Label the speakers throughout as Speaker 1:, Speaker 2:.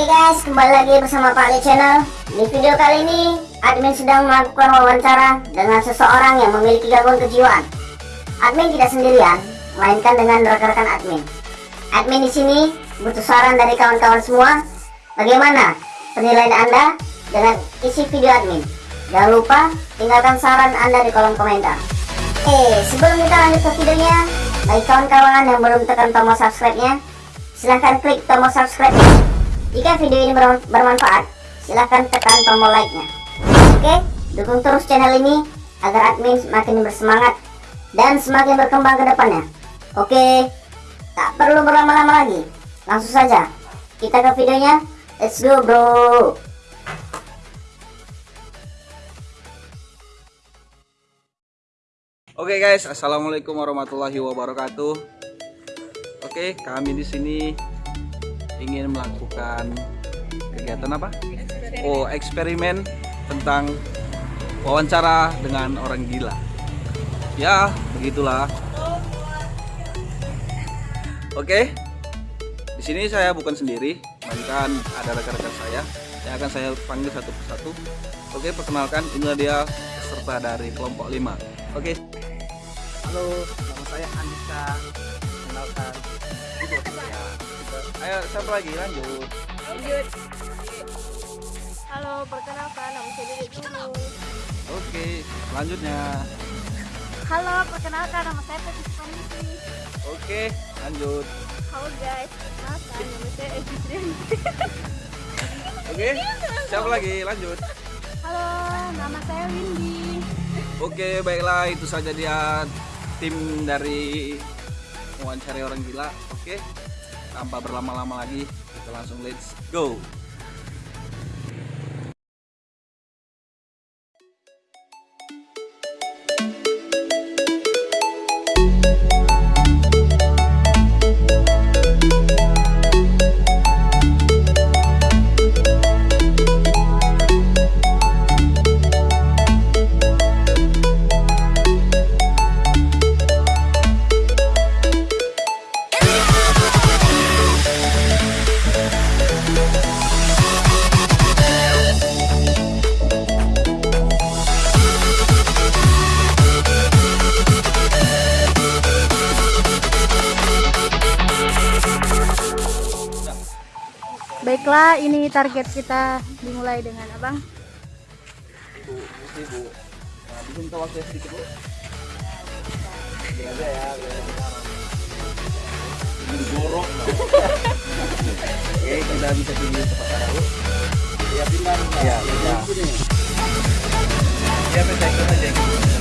Speaker 1: Oke guys, kembali lagi bersama Pak Ali Channel. Di video kali ini, admin sedang melakukan wawancara dengan seseorang yang memiliki gangguan kejiwaan. Admin tidak sendirian, melainkan dengan rekan-rekan admin. Admin di sini butuh saran dari kawan-kawan semua. Bagaimana penilaian Anda dengan isi video admin? Jangan lupa tinggalkan saran Anda di kolom komentar. Eh, sebelum kita lanjut ke videonya, bagi kawan-kawan yang belum tekan tombol subscribe-nya, silahkan klik tombol subscribe-nya jika video ini bermanfaat, silahkan tekan tombol like-nya. Oke, dukung terus channel ini agar admin semakin bersemangat dan semakin berkembang ke depannya. Oke, tak perlu berlama-lama lagi. Langsung saja, kita ke videonya. Let's go bro!
Speaker 2: Oke guys, assalamualaikum warahmatullahi wabarakatuh. Oke, kami di sini ingin melakukan kegiatan apa? Oh, eksperimen tentang wawancara dengan orang gila. Ya, begitulah. Oke. Di sini saya bukan sendiri, melainkan ada rekan-rekan saya yang akan saya panggil satu persatu. Oke, perkenalkan inilah dia peserta dari kelompok 5. Oke. Halo, nama saya Andika. Kenalkan. Ya. Ayo, siapa lagi? Lanjut.
Speaker 3: Lanjut. Halo, perkenalkan nama saya Dede Dulu.
Speaker 2: Oke, selanjutnya.
Speaker 3: Halo, perkenalkan nama saya Peti Supanisi.
Speaker 2: Oke, lanjut.
Speaker 3: Halo guys, perkenalkan nama saya Egi Trianti.
Speaker 2: Oke, siapa lagi? Lanjut.
Speaker 3: Halo, nama saya Windy.
Speaker 2: Oke, baiklah itu saja dia tim dari wawancara orang gila. Oke, tanpa berlama-lama lagi, kita langsung let's go.
Speaker 3: Baiklah, ini target kita dimulai dengan abang.
Speaker 2: Ibu, ibu, nah, bisa minta waktu sedikit bu? ya, ini jorok. Oke, kita bisa pilih tempat taruh. Ya, pindah. Ya, ya. Ya, pindah aja.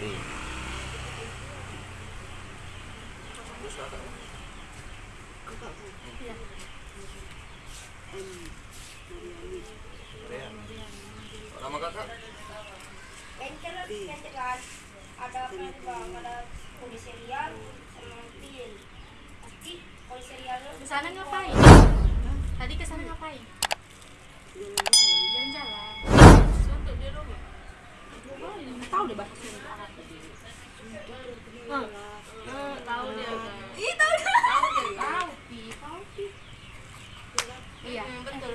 Speaker 2: Nama kakak?
Speaker 4: ada bang ada polisi serial sama pil pasti polisi serial
Speaker 3: Ke sana ngapain? Tadi ke sana ngapain? Tahu deh bahasa suntuk. Hmm. Hmm, tahu dia. Ih, tahu dia. Tahu. Iya, betul.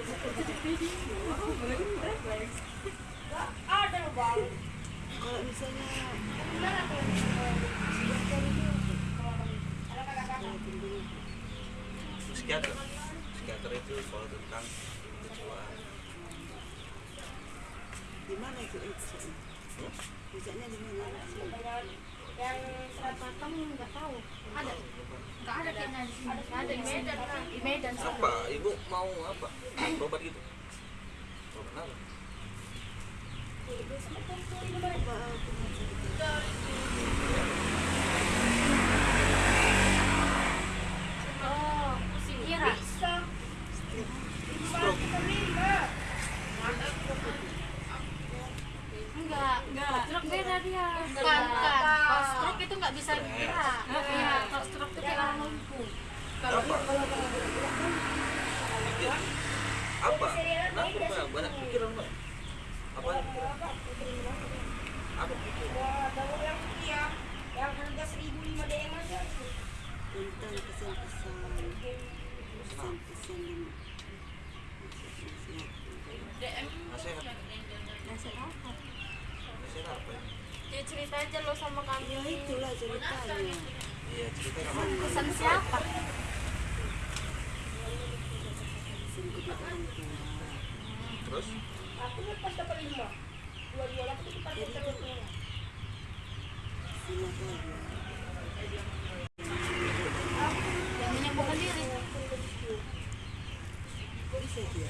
Speaker 4: ada bang
Speaker 5: kalau misalnya
Speaker 4: gimana tuh ada kakak-kakak
Speaker 2: Psikiater. Psikiater itu soal tentang kejiwaan.
Speaker 5: di mana itu
Speaker 3: Tahu. Ada? Ada. Ada
Speaker 2: Apa? Ibu mau apa? obat gitu? Berobat apa?
Speaker 3: Ibu sama perempuan. karena bukan kalau stroke itu nggak bisa iya. gerak ya kalau stroke itu kita lumpuh kalau
Speaker 2: iya. apa? Kenapa nah, banyak pikiran mbak apa apa
Speaker 4: pikiran? Iya, yang iya yang harga seribu lima dm aja.
Speaker 5: Tentang pesan-pesan pesan-pesan DM
Speaker 2: nasihat
Speaker 5: nasihat apa?
Speaker 2: nasihat apa?
Speaker 3: cerita aja lo sama kami.
Speaker 5: Ya itulah ceritanya
Speaker 2: iya cerita
Speaker 3: pesan siapa?
Speaker 2: Terus?
Speaker 4: Aku lepas dapat lima. Dua-dua aku cepat
Speaker 5: terus gitu.
Speaker 3: yang menyembuhkan diri
Speaker 5: bisa bisa.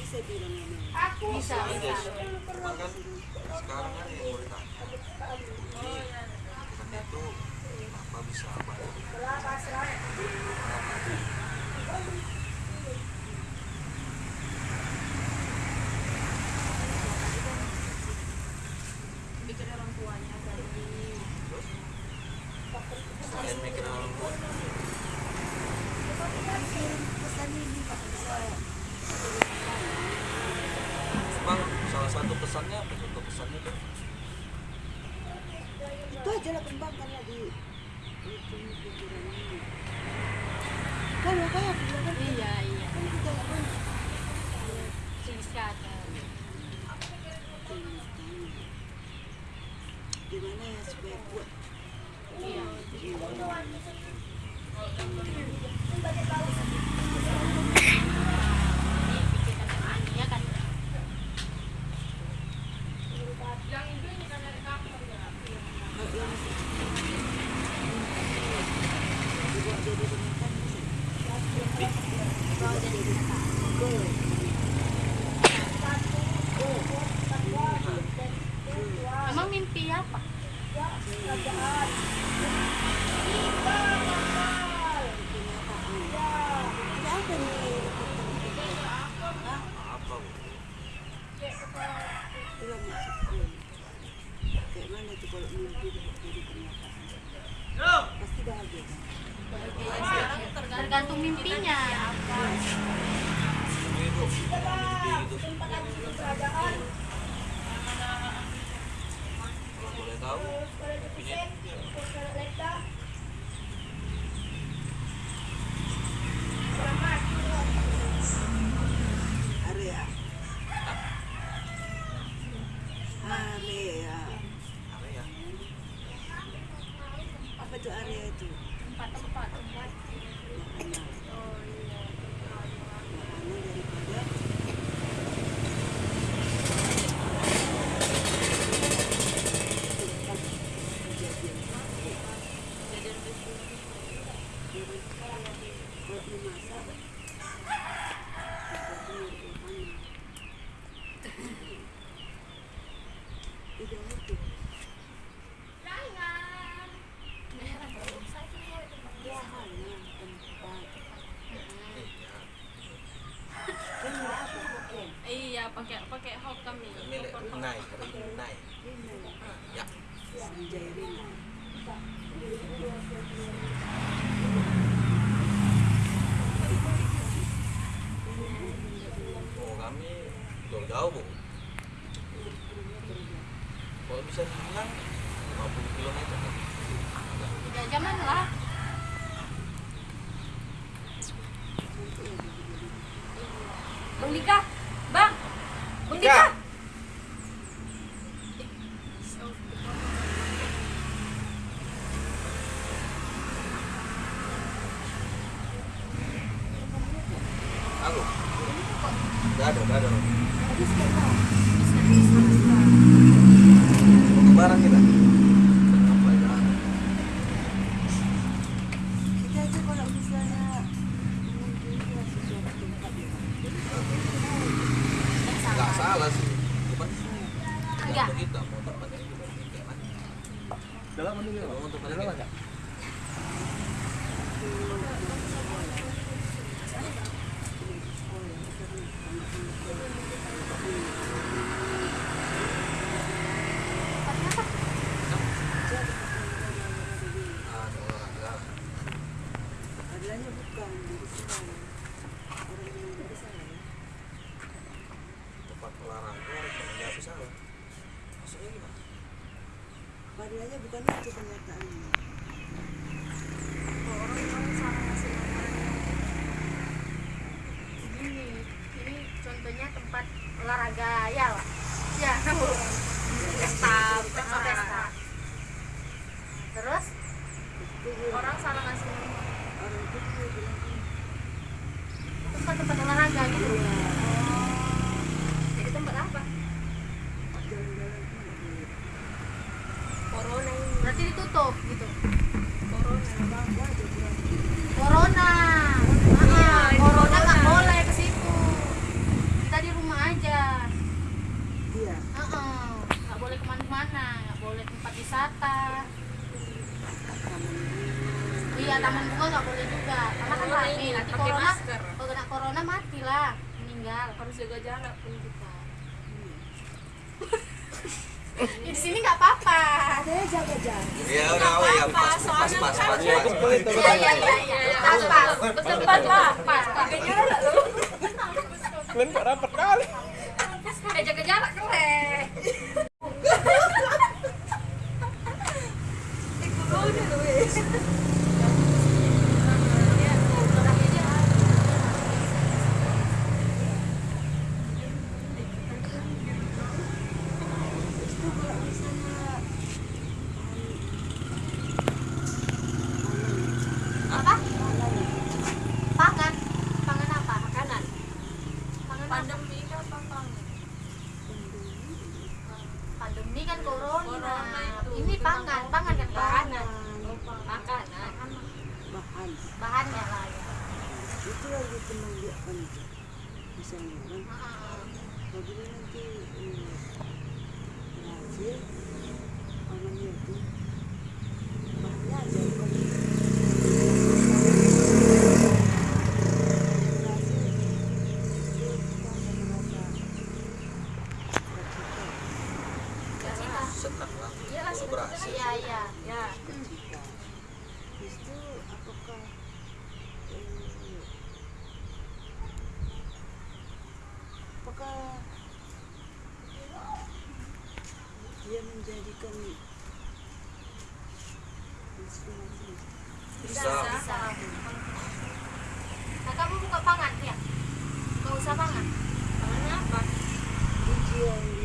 Speaker 5: bisa bilang
Speaker 4: aku.
Speaker 3: Bisa, bisa.
Speaker 2: sekarang kan yang
Speaker 3: pakai hok kami.
Speaker 2: Milik Rinai, Rinai. Ya.
Speaker 5: Sanjay
Speaker 3: Rinai. I don't know.
Speaker 2: kalian kok rapat kali.
Speaker 3: pandemi kan corona, corona itu. ini pangan pangan kan pangan. Makanan.
Speaker 5: Bahan.
Speaker 3: Bahannya lah ya.
Speaker 5: itu lagi teman dia kan misalnya kan kalau nanti eh, berhasil amannya itu.
Speaker 6: senang lah. Ya, berhasil.
Speaker 3: Ya,
Speaker 5: ya, ya.
Speaker 6: bisa
Speaker 3: bisa. nah kamu buka pangan ya? Nggak usah pangan? Pangan apa?
Speaker 5: Ujian.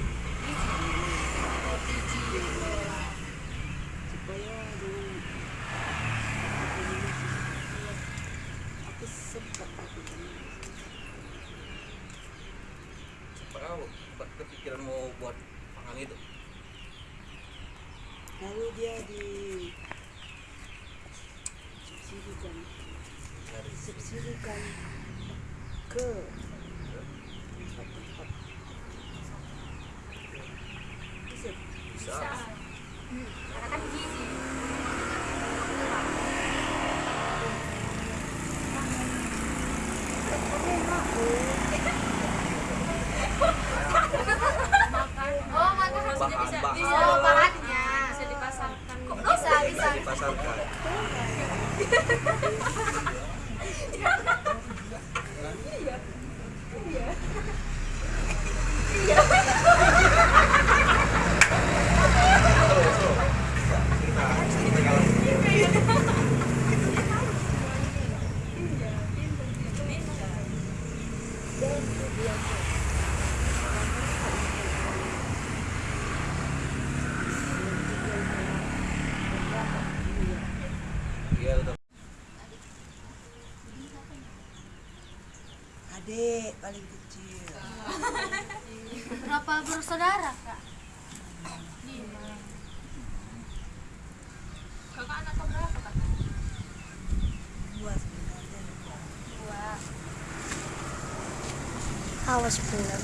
Speaker 1: awas pula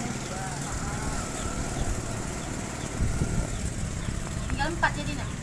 Speaker 1: tinggal
Speaker 5: empat jadi nak?